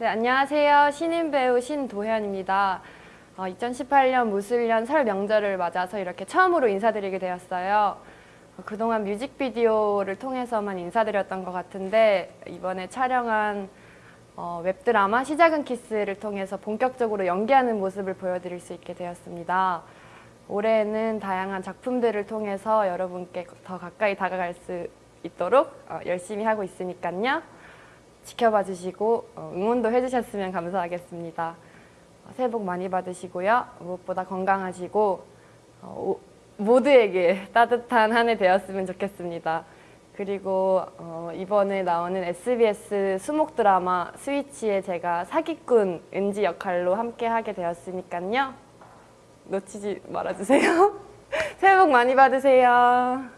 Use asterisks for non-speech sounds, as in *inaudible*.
네, 안녕하세요. 신인 배우 신도현입니다. 어, 2018년 무술년 설 명절을 맞아서 이렇게 처음으로 인사드리게 되었어요. 어, 그동안 뮤직비디오를 통해서만 인사드렸던 것 같은데 이번에 촬영한 어, 웹드라마 시작은 키스를 통해서 본격적으로 연기하는 모습을 보여드릴 수 있게 되었습니다. 올해는 다양한 작품들을 통해서 여러분께 더 가까이 다가갈 수 있도록 어, 열심히 하고 있으니까요. 지켜봐 주시고 어, 응원도 해주셨으면 감사하겠습니다. 어, 새해 복 많이 받으시고요. 무엇보다 건강하시고 어, 오- 모두에게 *laughs* 따뜻한 한 해 되었으면 좋겠습니다. 그리고 어, 이번에 나오는 SBS 수목 드라마 스위치에 제가 사기꾼 은지 역할로 함께 하게 되었으니까요. 놓치지 말아주세요. *laughs* 새해 복 많이 받으세요.